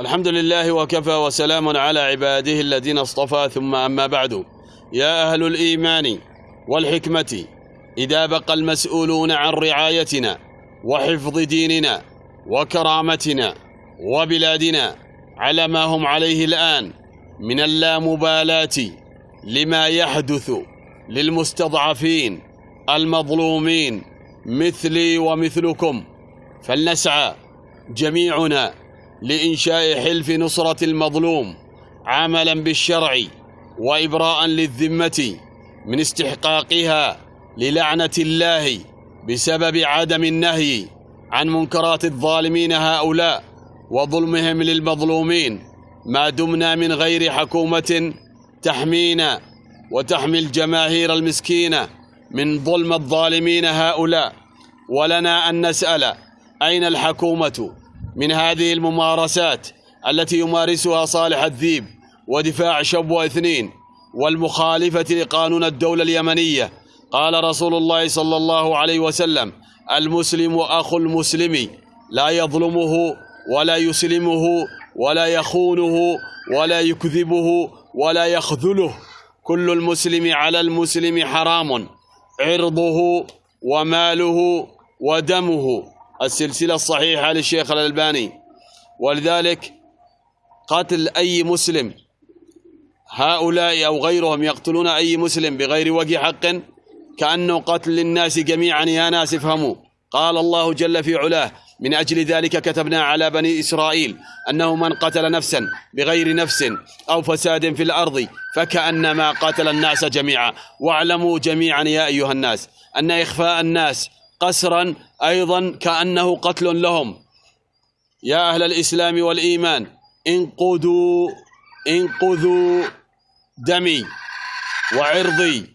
الحمد لله وكفى وسلام على عباده الذين اصطفى ثم أما بعد. يا أهل الإيمان والحكمة إذا بقى المسؤولون عن رعايتنا وحفظ ديننا وكرامتنا وبلادنا على ما هم عليه الآن من اللامبالاة لما يحدث للمستضعفين المظلومين مثلي ومثلكم. فلنسعى جميعنا لإنشاء حلف نصرة المظلوم عملا بالشرع وإبراء للذمة من استحقاقها للعنة الله بسبب عدم النهي عن منكرات الظالمين هؤلاء وظلمهم للمظلومين. ما دمنا من غير حكومة تحمينا وتحمي الجماهير المسكينة من ظلم الظالمين هؤلاء. ولنا أن نسأل أين الحكومة؟ من هذه الممارسات التي يمارسها صالح الذيب ودفاع شبوة اثنين والمخالفة لقانون الدولة اليمنية. قال رسول الله صلى الله عليه وسلم المسلم أخو المسلم لا يظلمه ولا يسلمه ولا يخونه ولا يكذبه ولا يخذله. كل المسلم على المسلم حرام عرضه وماله ودمه. السلسلة الصحيحة للشيخ الألباني. ولذلك قتل أي مسلم هؤلاء أو غيرهم يقتلون أي مسلم بغير وجه حق كأنه قتل الناس جميعا يا ناس افهموا. قال الله جل في علاه من أجل ذلك كتبنا على بني إسرائيل أنه من قتل نفسا بغير نفس أو فساد في الأرض فكأنما قتل الناس جميعا. واعلموا جميعا يا أيها الناس أن إخفاء الناس قسرا أيضا كأنه قتل لهم. يا أهل الإسلام والإيمان انقذوا انقذوا دمي وعرضي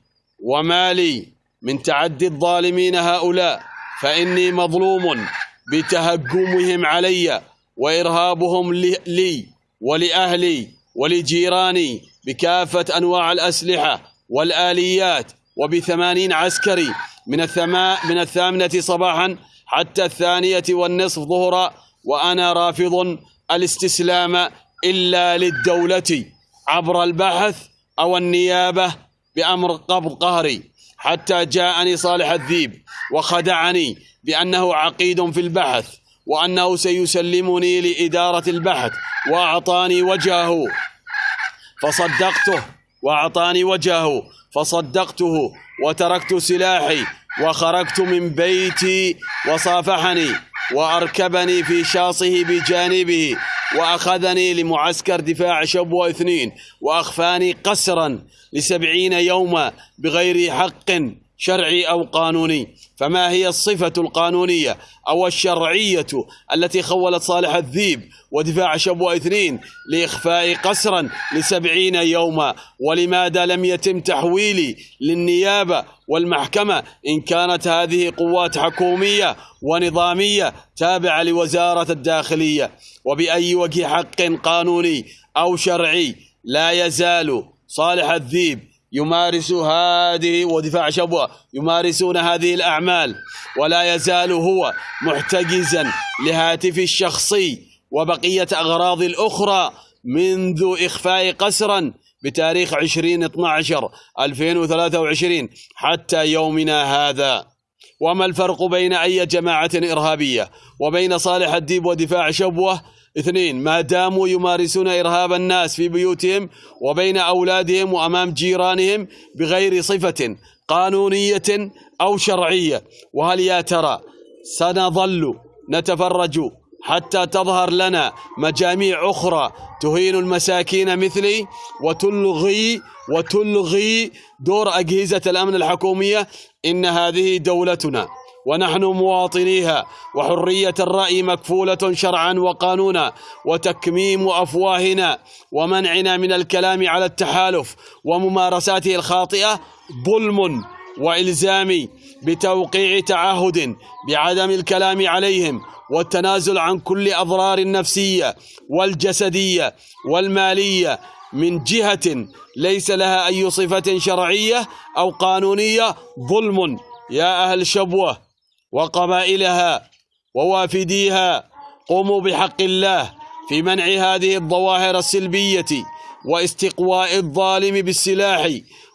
ومالي من تعدي الظالمين هؤلاء فإني مظلوم بتهجمهم علي وإرهابهم لي ولأهلي ولجيراني بكافة أنواع الأسلحة والآليات وبثمانين عسكري من الثماء من الثامنة صباحا حتى الثانية والنصف ظهرا وأنا رافض الاستسلام إلا للدولة عبر البحث أو النيابة بأمر قبض قهري. حتى جاءني صالح الذيب وخدعني بأنه عقيد في البحث وأنه سيسلمني لإدارة البحث وأعطاني وجهه. فصدقته وأعطاني وجهه فصدقته وتركت سلاحي وخرجت من بيتي وصافحني وأركبني في شاصه بجانبه وأخذني لمعسكر دفاع شبوة اثنين وأخفاني قسرا لسبعين يوما بغير حق. شرعي أو قانوني. فما هي الصفة القانونية أو الشرعية التي خولت صالح الذيب ودفاع شبوة اثنين لإخفاء قسرا لسبعين يوما؟ ولماذا لم يتم تحويلي للنيابة والمحكمة إن كانت هذه قوات حكومية ونظامية تابعة لوزارة الداخلية؟ وبأي وجه حق قانوني أو شرعي لا يزال صالح الذيب يمارس هذه ودفاع شبوة يمارسون هذه الأعمال ولا يزال هو محتجزا لهاتف الشخصي وبقية أغراض الأخرى منذ إخفاء قسرا بتاريخ 20 12 2023 حتى يومنا هذا. وما الفرق بين أي جماعة إرهابية؟ وبين صالح الديب ودفاع شبوة اثنين ما داموا يمارسون إرهاب الناس في بيوتهم وبين أولادهم وأمام جيرانهم بغير صفة قانونية أو شرعية. وهل يا ترى سنظل نتفرج حتى تظهر لنا مجاميع أخرى تهين المساكين مثلي وتلغي وتلغي دور أجهزة الأمن الحكومية؟ إن هذه دولتنا ونحن مواطنيها وحرية الرأي مكفولة شرعا وقانونا وتكميم أفواهنا ومنعنا من الكلام على التحالف وممارساته الخاطئة ظلم وإلزام بتوقيع تعهد بعدم الكلام عليهم والتنازل عن كل أضرار النفسية والجسدية والمالية من جهة ليس لها أي صفة شرعية أو قانونية ظلم. يا أهل شبوة. وقبائلها ووافديها قوموا بحق الله في منع هذه الظواهر السلبية واستقواء الظالم بالسلاح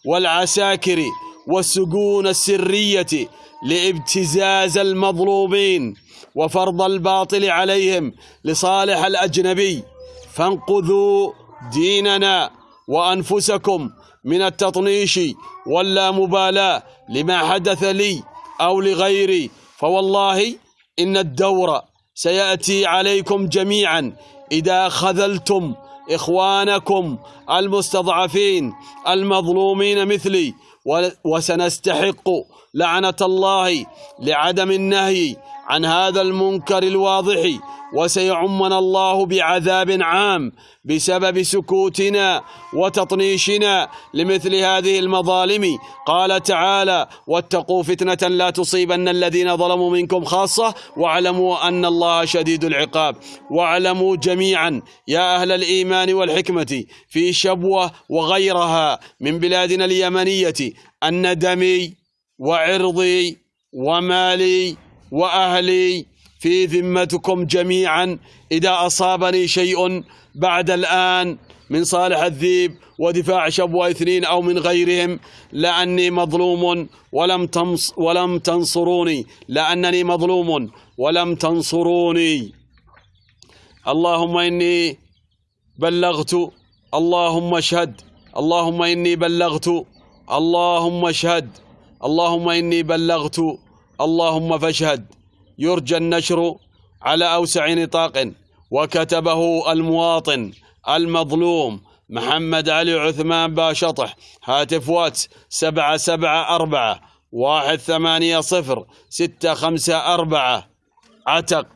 والعساكر والسجون السرية لابتزاز المظلومين وفرض الباطل عليهم لصالح الأجنبي. فانقذوا ديننا وأنفسكم من التطنيش واللامبالاة لما حدث لي أو لغيري فوالله إن الدور سيأتي عليكم جميعا. إذا خذلتم إخوانكم المستضعفين المظلومين مثلي وسنستحق لعنة الله لعدم النهي عن هذا المنكر الواضح وسيعمنا الله بعذاب عام بسبب سكوتنا وتطنيشنا لمثل هذه المظالم. قال تعالى واتقوا فتنة لا تصيبن الذين ظلموا منكم خاصة واعلموا أن الله شديد العقاب. واعلموا جميعا يا أهل الإيمان والحكمة في شبوة وغيرها من بلادنا اليمنية أن دمي وعرضي ومالي وأهلي في ذمتكم جميعا إذا أصابني شيء بعد الآن من صالح الذيب ودفاع شبوة اثنين أو من غيرهم لأني مظلوم ولم, تنص ولم تنصروني لأنني مظلوم ولم تنصروني. اللهم إني بلغت اللهم اشهد اللهم إني بلغت اللهم اشهد اللهم إني بلغت اللهم فاشهد. يرجى النشر على أوسع نطاق وكتبه المواطن المظلوم محمد علي عثمان باشطح هاتف واتس سبعة سبعة أربعة واحد ثمانية صفر ستة خمسة أربعة. عتق.